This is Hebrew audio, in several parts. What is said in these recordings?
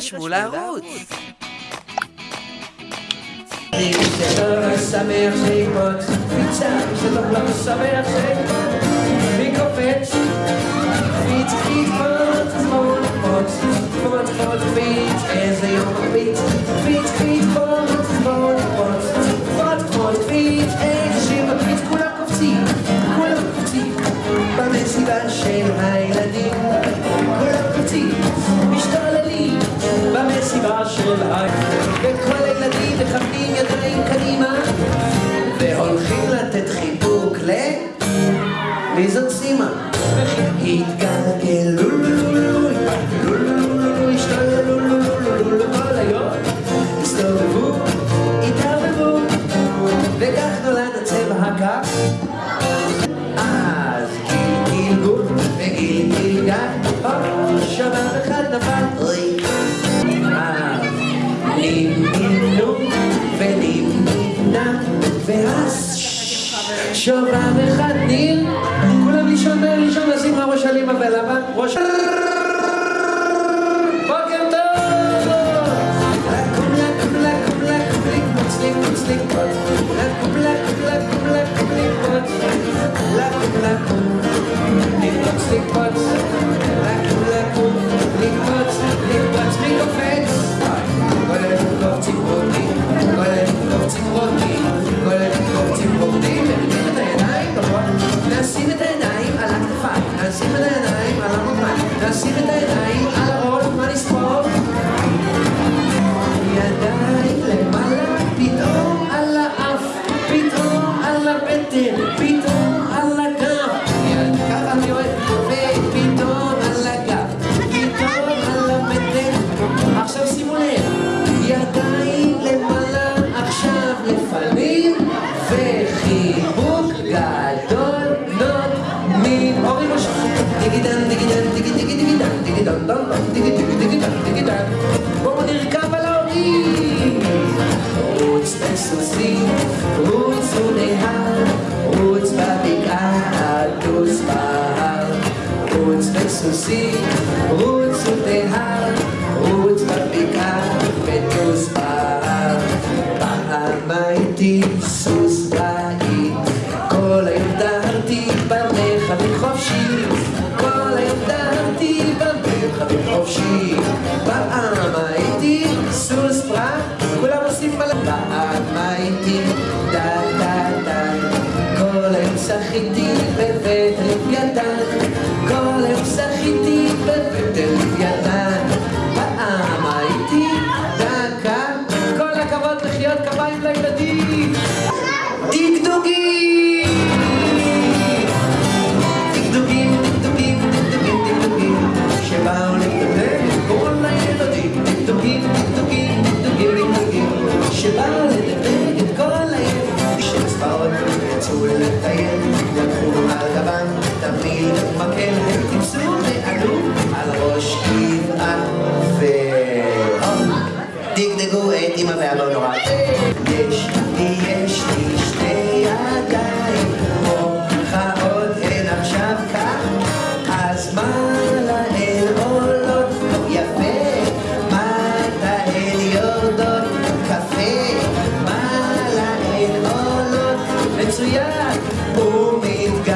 תירשמו לערוץ. איזה יום מרביץ של הילדים, וכל הילדים מכוונים ידיים קדימה, והולכים לתת חיבוק ל... מי זאת סימה? התגלגלו הסתובבו, התערבבו, וכך נולד הצבע הקר. אז גיל גילגול וגיל גילגל, או שובב אחד ניר, כולם לישון Pito, ala af, pito, ala bete, pito. so sweet it's so they have it's but they got to smile Roots but so sweet it's so they have it's but they got to smile Almighty so הייתי דה דה דה, כל היום שחיתי בבית לוויתן, כל היום שחיתי בבית לוויתן.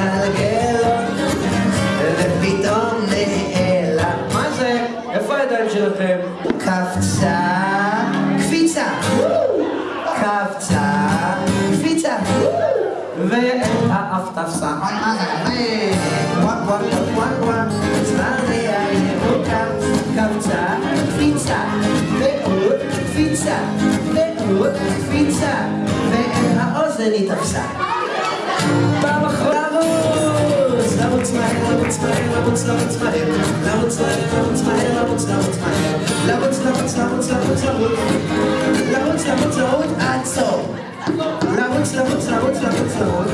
ומתגלגלות, ופתאום נעלם. מה זה? איפה הידיים שלכם? קפצה, קפיצה, קפצה, קפיצה, והאף תפסה. מה זה? וואק וואק וואק וואק, צפרדע ירוקה, קפצה, קפיצה, ועוד קפיצה, ועוד קפיצה, והאוזן היא תפסה. los! Lab uns rein, lab uns rein, lab uns, lab uns rein. Lab uns rein, lab uns rein, lab uns, lab uns rein. Lab uns, lab uns, lab uns, lab uns, lab uns. Lab uns, lab uns, lab uns, lab uns, lab uns. Lab uns, lab uns, lab uns, lab uns, lab uns.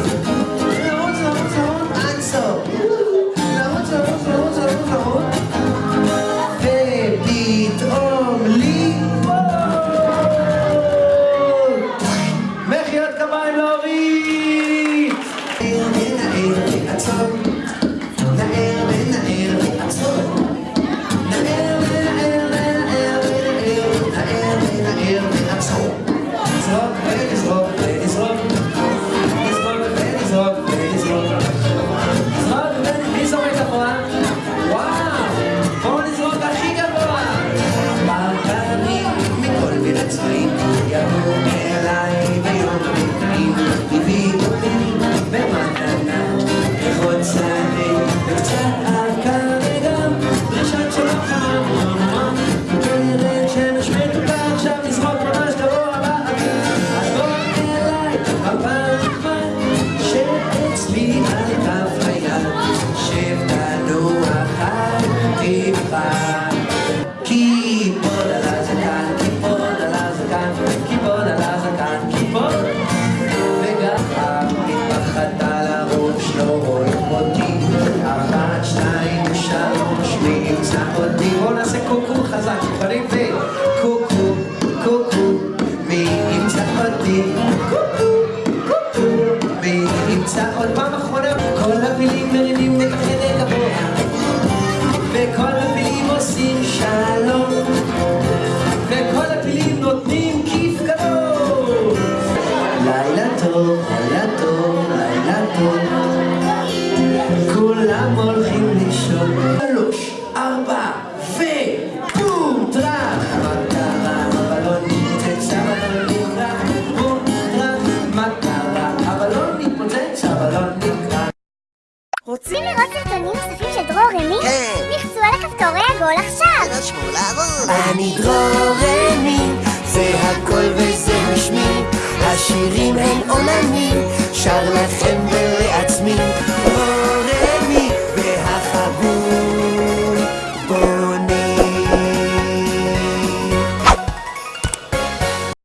כיפול וגם מתחת על הראש לא רואים אותי אחת, שתיים, שלוש, מי ימצא אותי? קוקו חזק, פנים וקוקו, קוקו מי ימצא אותי? קוקו, קוקו מי ימצא עוד פעם אחרונה? כל הפילים מרימים את רוצים לראות סרטונים נוספים של דרור רמי? כן. לחצו על הכפתורי עגול עכשיו! תירשמו לערוץ. אני דרורני, זה הכל וזה משמי, השירים הם עולמי, שר לכם ולעצמי,